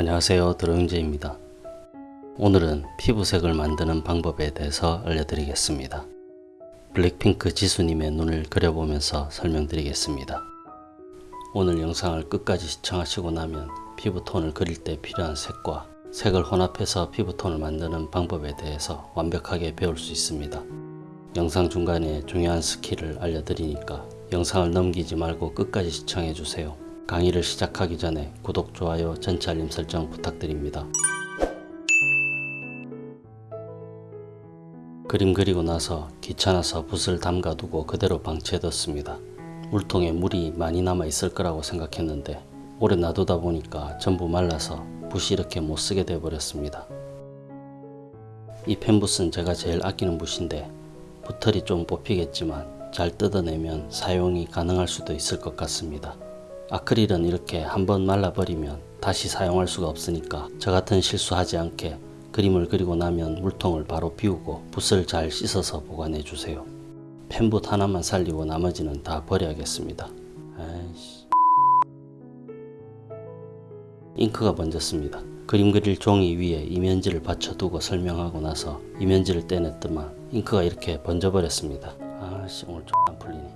안녕하세요. 드로잉제입니다. 오늘은 피부색을 만드는 방법에 대해서 알려드리겠습니다. 블랙핑크 지수님의 눈을 그려보면서 설명드리겠습니다. 오늘 영상을 끝까지 시청하시고 나면 피부톤을 그릴 때 필요한 색과 색을 혼합해서 피부톤을 만드는 방법에 대해서 완벽하게 배울 수 있습니다. 영상 중간에 중요한 skill을 알려드리니까 영상을 넘기지 말고 끝까지 시청해주세요 강의를 시작하기 전에 구독, 좋아요, 전체 알림 설정 부탁드립니다. 그림 그리고 나서 귀찮아서 붓을 담가두고 그대로 방치해뒀습니다. 물통에 물이 많이 남아 있을 거라고 생각했는데 오래 놔두다 보니까 전부 말라서 붓이 이렇게 못쓰게 되어버렸습니다. 이 펜붓은 제가 제일 아끼는 붓인데 붓털이 좀 뽑히겠지만 잘 뜯어내면 사용이 가능할 수도 있을 것 같습니다. 아크릴은 이렇게 한번 말라버리면 다시 사용할 수가 없으니까 저같은 실수하지 않게 그림을 그리고 나면 물통을 바로 비우고 붓을 잘 씻어서 보관해 주세요. 펜붓 하나만 살리고 나머지는 다 버려야겠습니다. 아이씨. 잉크가 번졌습니다. 그림 그릴 종이 위에 이면지를 받쳐두고 설명하고 나서 이면지를 떼냈더만 잉크가 이렇게 번져버렸습니다. 아씨 오늘 좀안 풀리네.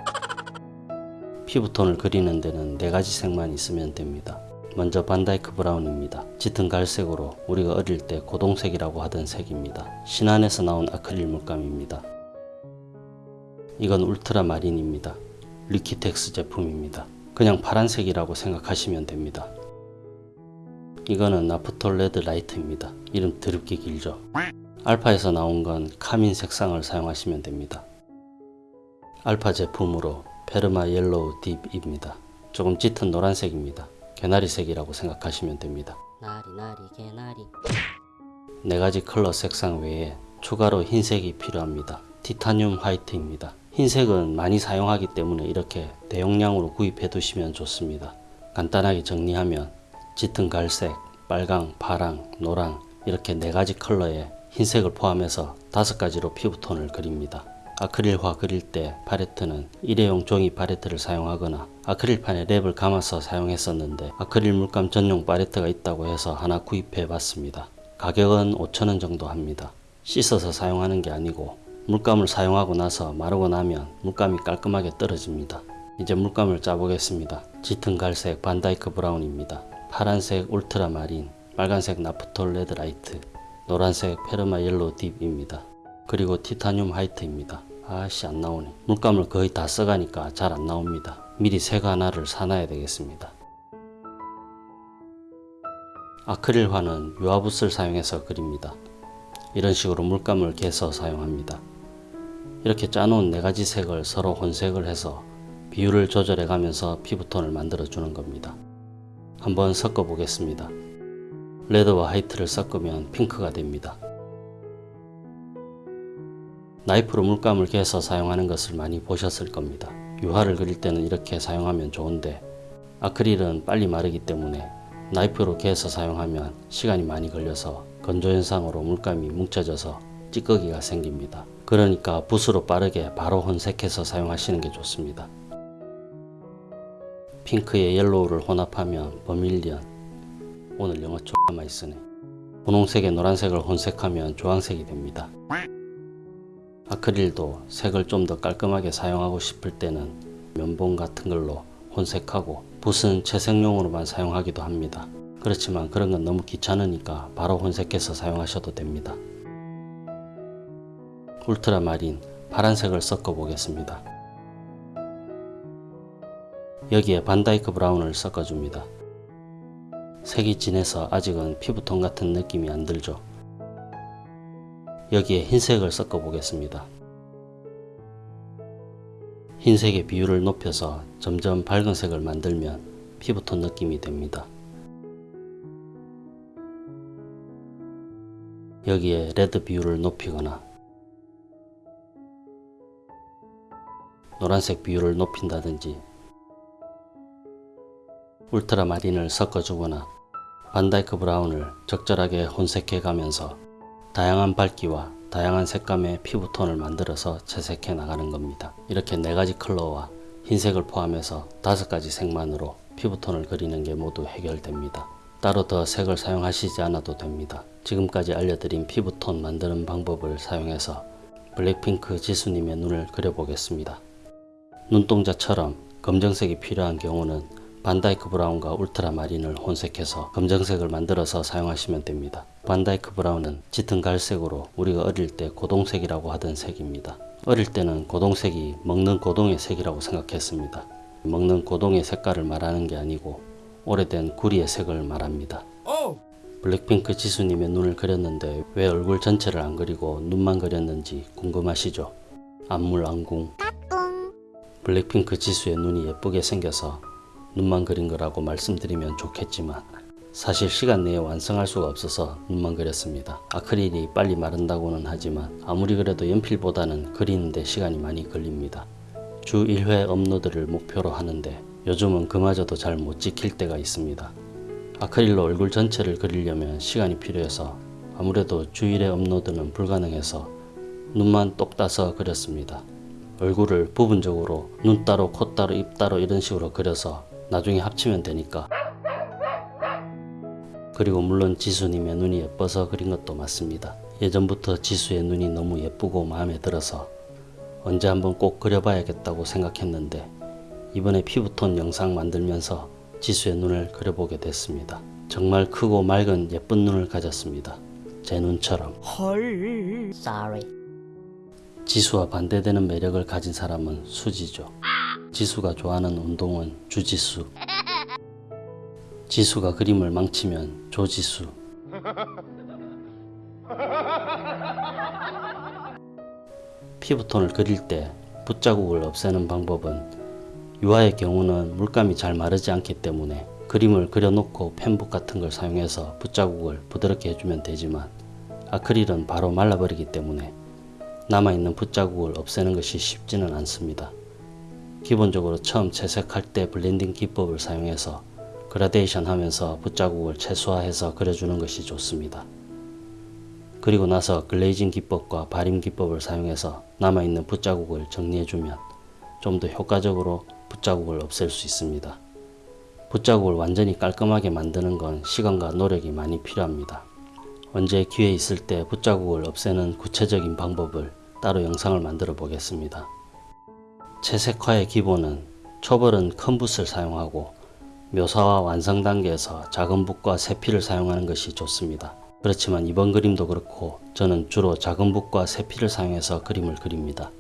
피부톤을 그리는 데는 네 가지 색만 있으면 됩니다. 먼저 Van Dyke Brown입니다. 짙은 갈색으로 우리가 어릴 때 고동색이라고 하던 색입니다. 신한에서 나온 아크릴 물감입니다. 이건 울트라 마린입니다. 리퀴텍스 제품입니다. 그냥 파란색이라고 생각하시면 됩니다. 이거는 Naphthol Red Light입니다. 이름 드럽게 길죠? 알파에서 나온 건 카민 색상을 사용하시면 됩니다. 알파 제품으로 Perma Yellow Deep입니다. 조금 짙은 노란색입니다. 개나리색이라고 생각하시면 됩니다. 나리 나리 개나리 네 가지 컬러 색상 외에 추가로 흰색이 필요합니다. Titanium White입니다. 흰색은 많이 사용하기 때문에 이렇게 대용량으로 구입해 두시면 좋습니다. 간단하게 정리하면 짙은 갈색, 빨강, 파랑, 노랑 이렇게 네 가지 컬러의 흰색을 포함해서 다섯 가지로 피부톤을 그립니다. 아크릴화 그릴 때 팔레트는 일회용 종이 팔레트를 사용하거나 아크릴판에 랩을 감아서 사용했었는데 아크릴 물감 전용 팔레트가 있다고 해서 하나 구입해 봤습니다. 가격은 5천원 정도 합니다. 씻어서 사용하는 게 아니고 물감을 사용하고 나서 마르고 나면 물감이 깔끔하게 떨어집니다. 이제 물감을 짜보겠습니다. 짙은 갈색 Van Dyke Brown입니다. 파란색 울트라 마린, 빨간색 Naphthol Red Light, 노란색 Perma Yellow Deep입니다. 그리고 Titanium White입니다. 아씨 안 나오네. 물감을 거의 다 써가니까 잘 안 나옵니다. 미리 색 하나를 사놔야 되겠습니다. 아크릴화는 유화붓을 사용해서 그립니다. 이런 식으로 물감을 개서 사용합니다. 이렇게 짜놓은 네가지 색을 서로 혼색을 해서 비율을 조절해 가면서 피부톤을 만들어 주는 겁니다. 한번 섞어 보겠습니다. 레드와 화이트를 섞으면 핑크가 됩니다. 나이프로 물감을 개서 사용하는 것을 많이 보셨을 겁니다. 유화를 그릴 때는 이렇게 사용하면 좋은데 아크릴은 빨리 마르기 때문에 나이프로 개서 사용하면 시간이 많이 걸려서 건조 현상으로 물감이 뭉쳐져서 찌꺼기가 생깁니다. 그러니까 붓으로 빠르게 바로 혼색해서 사용하시는 게 좋습니다. 핑크에 yellow를 혼합하면 버밀리언 오늘 영어 많이 쓰네 분홍색에 노란색을 혼색하면 주황색이 됩니다. 아크릴도 색을 좀 더 깔끔하게 사용하고 싶을 때는 면봉 같은 걸로 혼색하고 붓은 채색용으로만 사용하기도 합니다. 그렇지만 그런 건 너무 귀찮으니까 바로 혼색해서 사용하셔도 됩니다. 울트라마린 파란색을 섞어 보겠습니다. 여기에 Van Dyke Brown을 섞어줍니다. 색이 진해서 아직은 피부톤 같은 느낌이 안 들죠. 여기에 흰색을 섞어 보겠습니다. 흰색의 비율을 높여서 점점 밝은 색을 만들면 피부톤 느낌이 됩니다. 여기에 red 비율을 높이거나 노란색 비율을 높인다든지 울트라 마린을 섞어주거나 Van Dyke Brown을 적절하게 혼색해 가면서 다양한 밝기와 다양한 색감의 피부톤을 만들어서 채색해 나가는 겁니다. 이렇게 네가지 컬러와 흰색을 포함해서 다섯 가지 색만으로 피부톤을 그리는 게 모두 해결됩니다. 따로 더 색을 사용하시지 않아도 됩니다. 지금까지 알려드린 피부톤 만드는 방법을 사용해서 블랙핑크 지수님의 눈을 그려보겠습니다. 눈동자처럼 검정색이 필요한 경우는 Van Dyke Brown과 울트라마린을 혼색해서 검정색을 만들어서 사용하시면 됩니다. Van Dyke Brown은 짙은 갈색으로 우리가 어릴 때 고동색이라고 하던 색입니다. 어릴 때는 고동색이 먹는 고동의 색이라고 생각했습니다. 먹는 고동의 색깔을 말하는 게 아니고 오래된 구리의 색을 말합니다. 블랙핑크 지수님의 눈을 그렸는데 왜 얼굴 전체를 안 그리고 눈만 그렸는지 궁금하시죠? 안물 안궁 블랙핑크 지수의 눈이 예쁘게 생겨서 눈만 그린 거라고 말씀드리면 좋겠지만 사실 시간 내에 완성할 수가 없어서 눈만 그렸습니다. 아크릴이 빨리 마른다고는 하지만 아무리 그래도 연필보다는 그리는데 시간이 많이 걸립니다. 주 1회 업로드를 목표로 하는데 요즘은 그마저도 잘 못 지킬 때가 있습니다. 아크릴로 얼굴 전체를 그리려면 시간이 필요해서 아무래도 주일에 업로드는 불가능해서 눈만 똑 따서 그렸습니다. 얼굴을 부분적으로 눈 따로 코 따로 입 따로 이런 식으로 그려서 나중에 합치면 되니까 그리고 물론 지수님의 눈이 예뻐서 그린 것도 맞습니다. 예전부터 지수의 눈이 너무 예쁘고 마음에 들어서 언제 한번 꼭 그려봐야겠다고 생각했는데 이번에 피부톤 영상 만들면서 지수의 눈을 그려보게 됐습니다. 정말 크고 맑은 예쁜 눈을 가졌습니다. 제 눈처럼 Sorry. 지수와 반대되는 매력을 가진 사람은 수지죠. 지수가 좋아하는 운동은 주지수. 지수가 그림을 망치면 조지수. 피부톤을 그릴 때 붓자국을 없애는 방법은 유화의 경우는 물감이 잘 마르지 않기 때문에 그림을 그려놓고 팬붓 같은 걸 사용해서 붓자국을 부드럽게 해주면 되지만 아크릴은 바로 말라버리기 때문에 남아있는 붓자국을 없애는 것이 쉽지는 않습니다. 기본적으로 처음 채색할 때 블렌딩 기법을 사용해서 그라데이션 하면서 붓자국을 최소화해서 그려주는 것이 좋습니다. 그리고 나서 글레이징 기법과 발임 기법을 사용해서 남아있는 붓자국을 정리해주면 좀 더 효과적으로 붓자국을 없앨 수 있습니다. 붓자국을 완전히 깔끔하게 만드는 건 시간과 노력이 많이 필요합니다. 언제 기회 있을 때 붓자국을 없애는 구체적인 방법을 따로 영상을 만들어 보겠습니다. 채색화의 기본은 초벌은 큰 붓을 사용하고 묘사와 완성 단계에서 작은 붓과 세필을 사용하는 것이 좋습니다. 그렇지만 이번 그림도 그렇고 저는 주로 작은 붓과 세필을 사용해서 그림을 그립니다.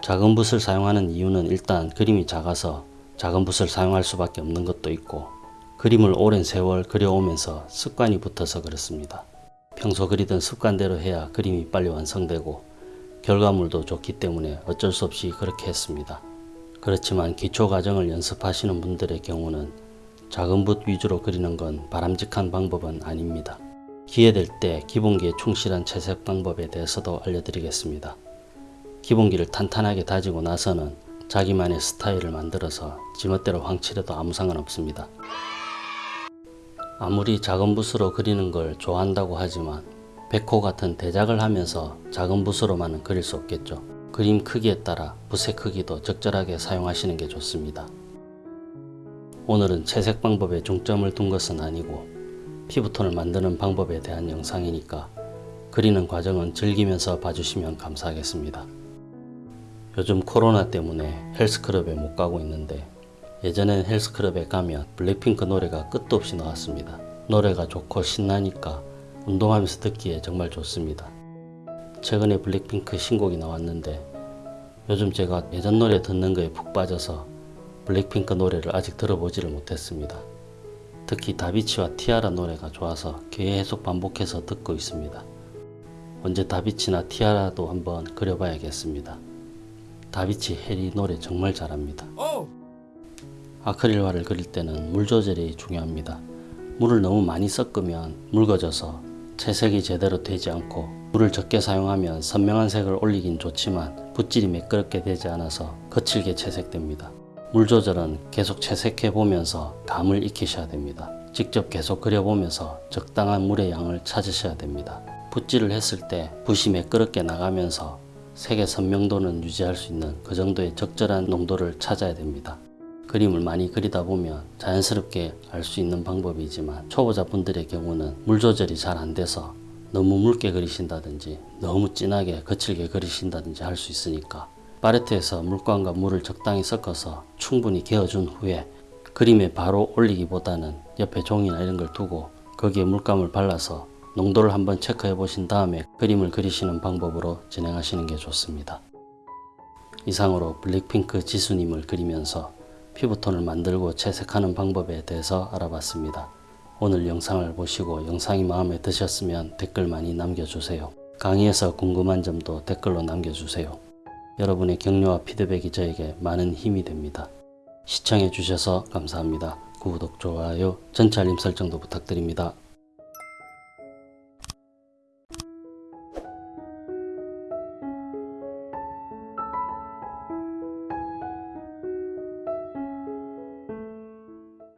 작은 붓을 사용하는 이유는 일단 그림이 작아서 작은 붓을 사용할 수밖에 없는 것도 있고 그림을 오랜 세월 그려오면서 습관이 붙어서 그렇습니다. 평소 그리던 습관대로 해야 그림이 빨리 완성되고 결과물도 좋기 때문에 어쩔 수 없이 그렇게 했습니다. 그렇지만 기초 과정을 연습하시는 분들의 경우는 작은 붓 위주로 그리는 건 바람직한 방법은 아닙니다. 기회될 때 기본기에 충실한 채색 방법에 대해서도 알려드리겠습니다. 기본기를 탄탄하게 다지고 나서는 자기만의 스타일을 만들어서 지멋대로 황칠해도 아무 상관없습니다. 아무리 작은 붓으로 그리는 걸 좋아한다고 하지만 백호 같은 대작을 하면서 작은 붓으로만은 그릴 수 없겠죠. 그림 크기에 따라 붓의 크기도 적절하게 사용하시는 게 좋습니다. 오늘은 채색 방법에 중점을 둔 것은 아니고 피부톤을 만드는 방법에 대한 영상이니까 그리는 과정은 즐기면서 봐주시면 감사하겠습니다. 요즘 코로나 때문에 헬스클럽에 못 가고 있는데 예전엔 헬스클럽에 가면 블랙핑크 노래가 끝도 없이 나왔습니다. 노래가 좋고 신나니까 운동하면서 듣기에 정말 좋습니다. 최근에 블랙핑크 신곡이 나왔는데 요즘 제가 예전 노래 듣는 거에 푹 빠져서 블랙핑크 노래를 아직 들어보지를 못했습니다. 특히 다비치와 티아라 노래가 좋아서 계속 반복해서 듣고 있습니다. 언제 다비치나 티아라도 한번 그려봐야겠습니다. 다비치 해리 노래 정말 잘합니다. 아크릴화를 그릴 때는 물 조절이 중요합니다. 물을 너무 많이 섞으면 묽어져서 채색이 제대로 되지 않고 물을 적게 사용하면 선명한 색을 올리긴 좋지만 붓질이 매끄럽게 되지 않아서 거칠게 채색됩니다. 물 조절은 계속 채색해 보면서 감을 익히셔야 됩니다. 직접 계속 그려보면서 적당한 물의 양을 찾으셔야 됩니다. 붓질을 했을 때 붓이 매끄럽게 나가면서 색의 선명도는 유지할 수 있는 그 정도의 적절한 농도를 찾아야 됩니다. 그림을 많이 그리다 보면 자연스럽게 알 수 있는 방법이지만 초보자분들의 경우는 물 조절이 잘 안 돼서 너무 묽게 그리신다든지 너무 진하게 거칠게 그리신다든지 할 수 있으니까 팔레트에서 물감과 물을 적당히 섞어서 충분히 개어준 후에 그림에 바로 올리기보다는 옆에 종이나 이런 걸 두고 거기에 물감을 발라서 농도를 한번 체크해 보신 다음에 그림을 그리시는 방법으로 진행하시는 게 좋습니다. 이상으로 블랙핑크 지수님을 그리면서 피부톤을 만들고 채색하는 방법에 대해서 알아봤습니다. 오늘 영상을 보시고 영상이 마음에 드셨으면 댓글 많이 남겨주세요. 강의에서 궁금한 점도 댓글로 남겨주세요. 여러분의 격려와 피드백이 저에게 많은 힘이 됩니다. 시청해 주셔서 감사합니다. 구독, 좋아요, 전체 알림 설정도 부탁드립니다.